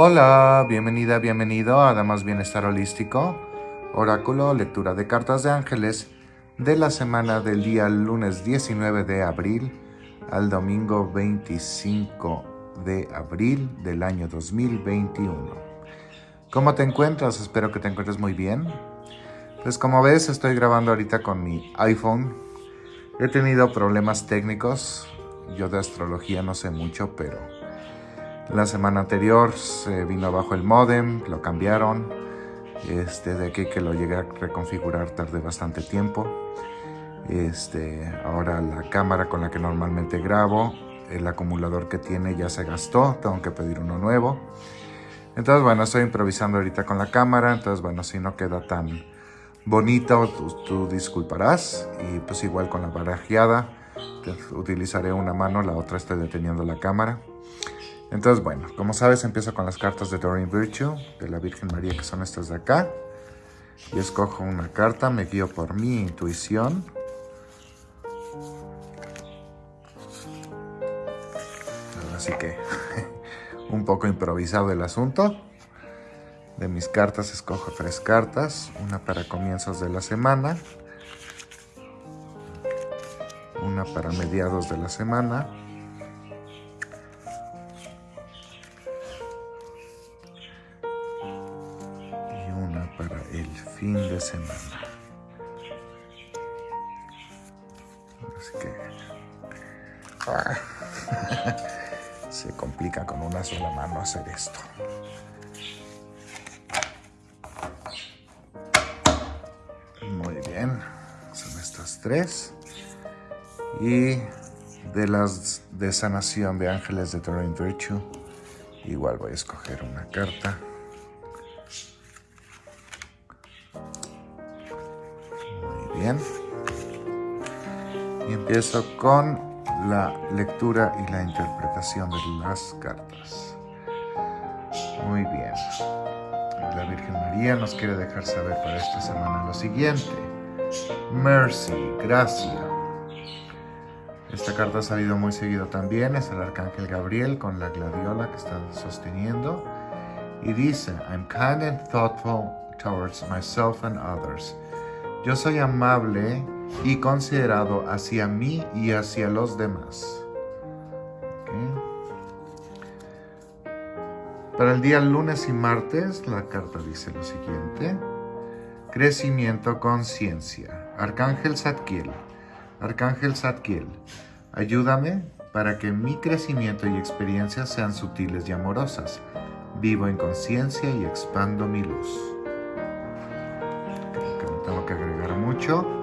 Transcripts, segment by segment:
Hola, bienvenida, bienvenido a Damas Bienestar Holístico, oráculo, lectura de cartas de ángeles de la semana del día lunes 19 de abril al domingo 25 de abril del año 2021. ¿Cómo te encuentras? Espero que te encuentres muy bien. Pues como ves, estoy grabando ahorita con mi iPhone. He tenido problemas técnicos. Yo de astrología no sé mucho, pero la semana anterior se vino abajo el modem, lo cambiaron. Este, de aquí que lo llegué a reconfigurar tardé bastante tiempo. Este, ahora la cámara con la que normalmente grabo, el acumulador que tiene ya se gastó, tengo que pedir uno nuevo. Entonces, bueno, estoy improvisando ahorita con la cámara, entonces, bueno, si no queda tan bonito, tú, tú disculparás. Y pues igual con la barajeada, utilizaré una mano, la otra estoy deteniendo la cámara. Entonces, bueno, como sabes, empiezo con las cartas de Doreen Virtue, de la Virgen María, que son estas de acá. Y escojo una carta, me guío por mi intuición. Así que, un poco improvisado el asunto. De mis cartas escojo tres cartas, una para comienzos de la semana, una para mediados de la semana, Así que ah, se complica con una sola mano hacer esto. Muy bien, son estas tres. Y de las de sanación de ángeles de Terrain Virtue, igual voy a escoger una carta. bien. Y empiezo con la lectura y la interpretación de las cartas. Muy bien. La Virgen María nos quiere dejar saber para esta semana lo siguiente. Mercy, gracia. Esta carta ha salido muy seguido también, es el Arcángel Gabriel con la gladiola que está sosteniendo. Y dice, I'm kind and thoughtful towards myself and others. Yo soy amable y considerado hacia mí y hacia los demás. Para el día lunes y martes, la carta dice lo siguiente. Crecimiento conciencia. Arcángel Zadkiel. Arcángel Zadkiel, ayúdame para que mi crecimiento y experiencia sean sutiles y amorosas. Vivo en conciencia y expando mi luz tengo que agregar mucho.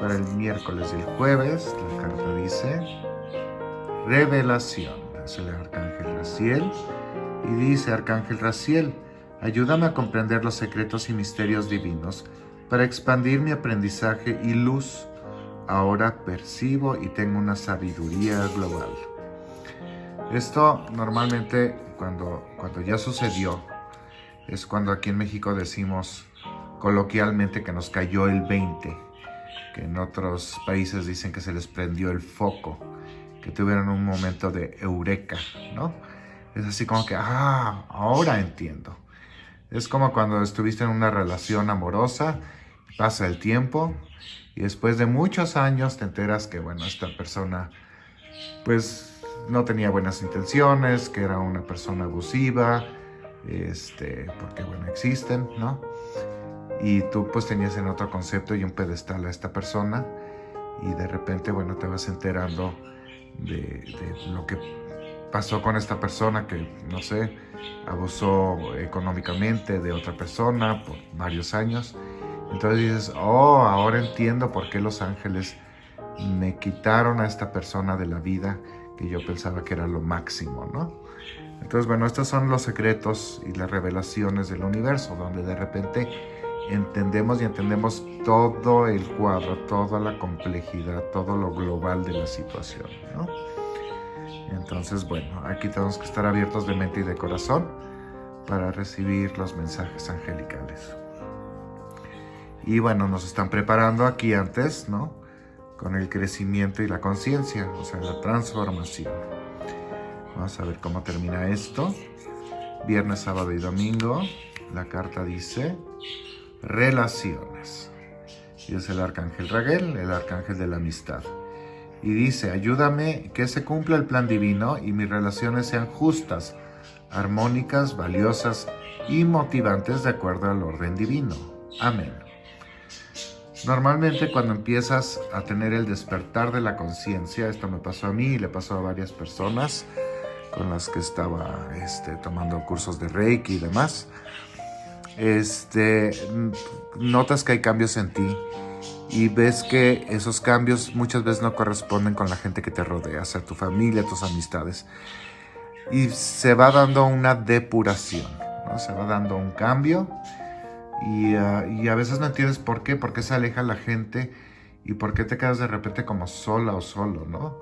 Para el miércoles y el jueves, la carta dice Revelación. Es el Arcángel Raciel. Y dice Arcángel Raciel, ayúdame a comprender los secretos y misterios divinos para expandir mi aprendizaje y luz. Ahora percibo y tengo una sabiduría global. Esto normalmente cuando, cuando ya sucedió es cuando aquí en México decimos coloquialmente que nos cayó el 20, que en otros países dicen que se les prendió el foco, que tuvieron un momento de eureka, ¿no? Es así como que, ah, ahora entiendo. Es como cuando estuviste en una relación amorosa, pasa el tiempo y después de muchos años te enteras que, bueno, esta persona, pues, no tenía buenas intenciones, que era una persona abusiva, este, porque, bueno, existen, ¿no? Y tú pues tenías en otro concepto y un pedestal a esta persona y de repente, bueno, te vas enterando de, lo que pasó con esta persona que, no sé, abusó económicamente de otra persona por varios años. Entonces dices, oh, ahora entiendo por qué los ángeles me quitaron a esta persona de la vida que yo pensaba que era lo máximo, ¿no? Entonces, bueno, estos son los secretos y las revelaciones del universo, donde de repente entendemos y entendemos todo el cuadro, toda la complejidad, todo lo global de la situación. ¿no? Entonces, bueno, aquí tenemos que estar abiertos de mente y de corazón para recibir los mensajes angelicales. Y bueno, nos están preparando aquí antes, ¿no? Con el crecimiento y la conciencia, o sea, la transformación. Vamos a ver cómo termina esto. viernes, sábado y domingo. La carta dice relaciones. Y es el arcángel Raguel, el arcángel de la amistad. Y dice, ayúdame que se cumpla el plan divino y mis relaciones sean justas, armónicas, valiosas y motivantes de acuerdo al orden divino. Amén. Normalmente cuando empiezas a tener el despertar de la conciencia, esto me pasó a mí y le pasó a varias personas con las que estaba este, tomando cursos de Reiki y demás, este, notas que hay cambios en ti y ves que esos cambios muchas veces no corresponden con la gente que te rodea, o sea, tu familia, tus amistades. Y se va dando una depuración, ¿no? se va dando un cambio y, uh, y, a veces no entiendes por qué, por qué se aleja la gente y por qué te quedas de repente como sola o solo, ¿no?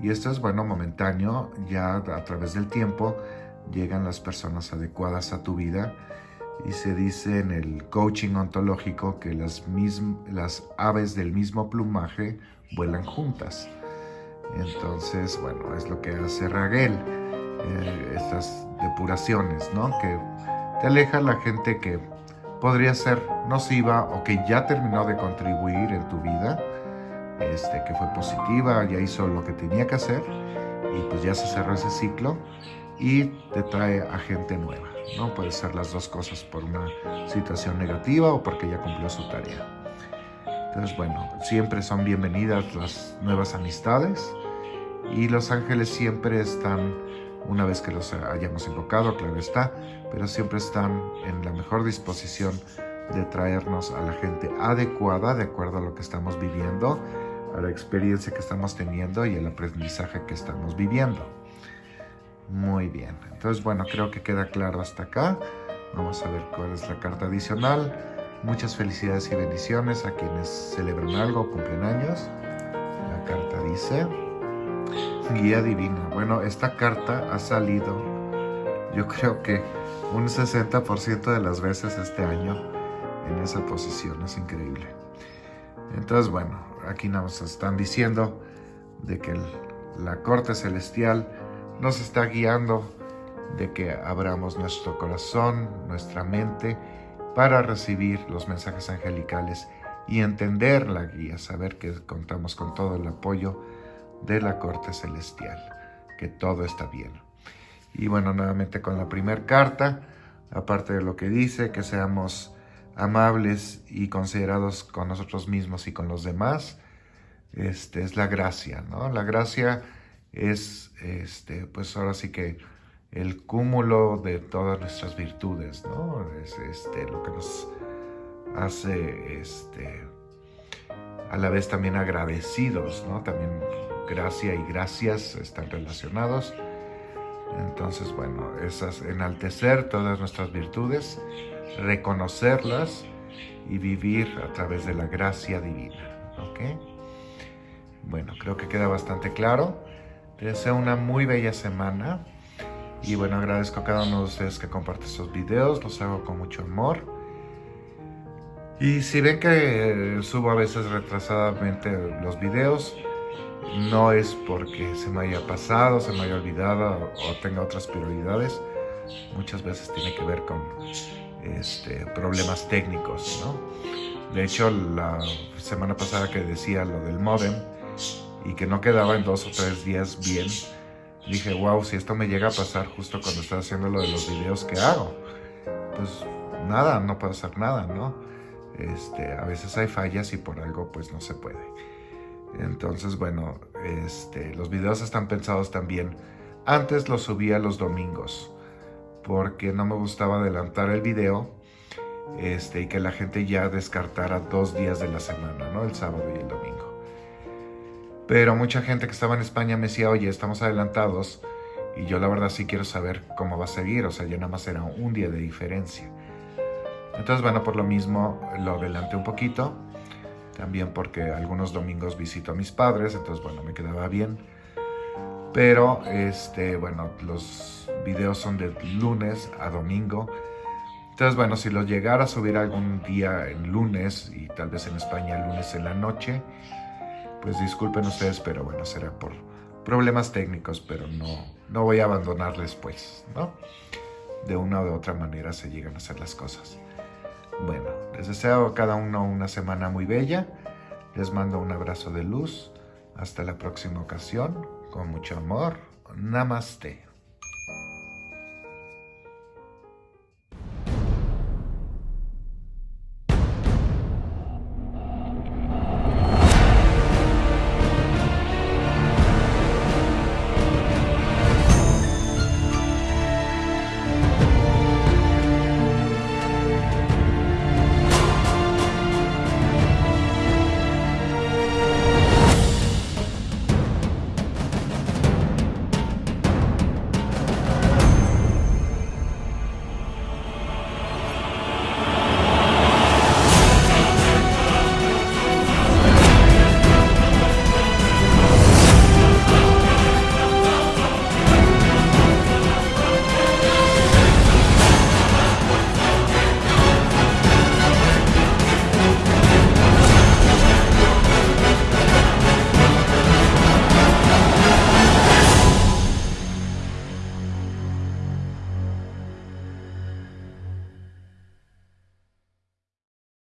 Y esto es bueno, momentáneo, ya a través del tiempo llegan las personas adecuadas a tu vida y se dice en el coaching ontológico que las, aves del mismo plumaje vuelan juntas. Entonces, bueno, es lo que hace Raguel, eh, estas depuraciones, ¿no? Que te aleja la gente que podría ser nociva o que ya terminó de contribuir en tu vida, este, que fue positiva, ya hizo lo que tenía que hacer y pues ya se cerró ese ciclo y te trae a gente nueva. ¿No? Puede ser las dos cosas por una situación negativa o porque ya cumplió su tarea. Entonces, bueno, siempre son bienvenidas las nuevas amistades y los ángeles siempre están, una vez que los hayamos invocado, claro está, pero siempre están en la mejor disposición de traernos a la gente adecuada de acuerdo a lo que estamos viviendo, a la experiencia que estamos teniendo y el aprendizaje que estamos viviendo. Muy bien, entonces bueno, creo que queda claro hasta acá. Vamos a ver cuál es la carta adicional. Muchas felicidades y bendiciones a quienes celebran algo cumplen años. La carta dice, guía divina. Bueno, esta carta ha salido, yo creo que un 60% de las veces este año en esa posición. Es increíble. Entonces, bueno, aquí nos están diciendo de que la corte celestial nos está guiando de que abramos nuestro corazón, nuestra mente, para recibir los mensajes angelicales y entender la guía, saber que contamos con todo el apoyo de la corte celestial, que todo está bien. Y bueno, nuevamente con la primera carta, aparte de lo que dice, que seamos amables y considerados con nosotros mismos y con los demás, este, es la gracia, ¿no? La gracia es, este, pues ahora sí que el cúmulo de todas nuestras virtudes, ¿no? Es este, lo que nos hace, este, a la vez también agradecidos, ¿no? También gracia y gracias están relacionados. Entonces, bueno, esas, enaltecer todas nuestras virtudes, reconocerlas y vivir a través de la gracia divina, ¿ok? Bueno, creo que queda bastante claro. Te deseo una muy bella semana. Y bueno, agradezco a cada uno de ustedes que comparte estos videos. Los hago con mucho amor. Y si ven que subo a veces retrasadamente los videos, no es porque se me haya pasado, se me haya olvidado o tenga otras prioridades. Muchas veces tiene que ver con este, problemas técnicos, ¿no? De hecho, la semana pasada que decía lo del modem, y que no quedaba en dos o tres días bien, dije, wow, si esto me llega a pasar justo cuando estoy haciendo lo de los videos que hago, pues nada, no puedo hacer nada, ¿no? Este, a veces hay fallas y por algo pues no se puede. Entonces, bueno, este, los videos están pensados también. Antes los subía los domingos porque no me gustaba adelantar el video este, y que la gente ya descartara dos días de la semana, ¿no? El sábado y el domingo. Pero mucha gente que estaba en España me decía, oye, estamos adelantados y yo la verdad sí quiero saber cómo va a seguir, o sea, ya nada más era un día de diferencia. Entonces, bueno, por lo mismo lo adelanté un poquito, también porque algunos domingos visito a mis padres, entonces, bueno, me quedaba bien. Pero, este, bueno, los videos son de lunes a domingo. Entonces, bueno, si los llegara a subir algún día en lunes y tal vez en España lunes en la noche, pues disculpen ustedes, pero bueno, será por problemas técnicos, pero no, no voy a abandonarles pues, ¿no? de una u otra manera se llegan a hacer las cosas. Bueno, les deseo a cada uno una semana muy bella. Les mando un abrazo de luz. Hasta la próxima ocasión. Con mucho amor. Namaste.